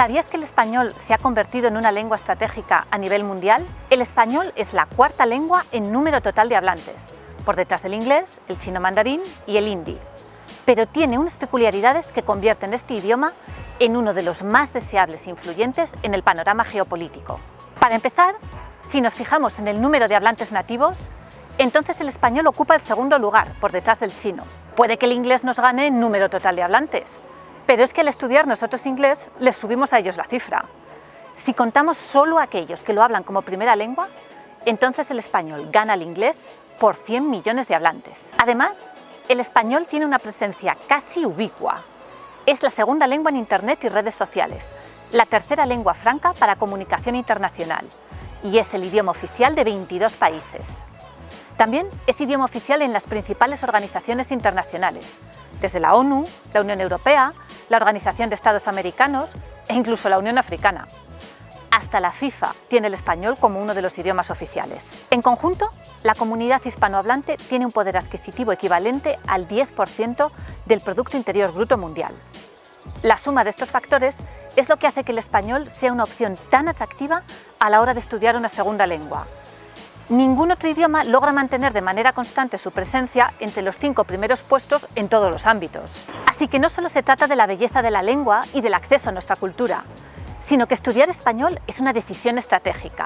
¿Sabías que el español se ha convertido en una lengua estratégica a nivel mundial? El español es la cuarta lengua en número total de hablantes, por detrás del inglés, el chino mandarín y el hindi. Pero tiene unas peculiaridades que convierten este idioma en uno de los más deseables e influyentes en el panorama geopolítico. Para empezar, si nos fijamos en el número de hablantes nativos, entonces el español ocupa el segundo lugar, por detrás del chino. Puede que el inglés nos gane en número total de hablantes, pero es que al estudiar nosotros inglés, les subimos a ellos la cifra. Si contamos solo aquellos que lo hablan como primera lengua, entonces el español gana al inglés por 100 millones de hablantes. Además, el español tiene una presencia casi ubicua. Es la segunda lengua en Internet y redes sociales, la tercera lengua franca para comunicación internacional y es el idioma oficial de 22 países. También es idioma oficial en las principales organizaciones internacionales, desde la ONU, la Unión Europea, la Organización de Estados Americanos e incluso la Unión Africana. Hasta la FIFA tiene el español como uno de los idiomas oficiales. En conjunto, la comunidad hispanohablante tiene un poder adquisitivo equivalente al 10% del Producto Interior Bruto Mundial. La suma de estos factores es lo que hace que el español sea una opción tan atractiva a la hora de estudiar una segunda lengua, Ningún otro idioma logra mantener de manera constante su presencia entre los cinco primeros puestos en todos los ámbitos. Así que no solo se trata de la belleza de la lengua y del acceso a nuestra cultura, sino que estudiar español es una decisión estratégica.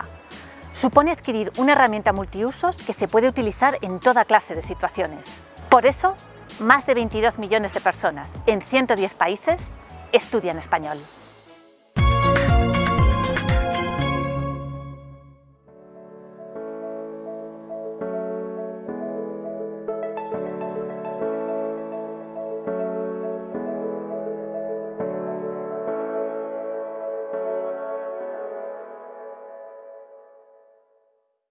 Supone adquirir una herramienta multiusos que se puede utilizar en toda clase de situaciones. Por eso, más de 22 millones de personas en 110 países estudian español.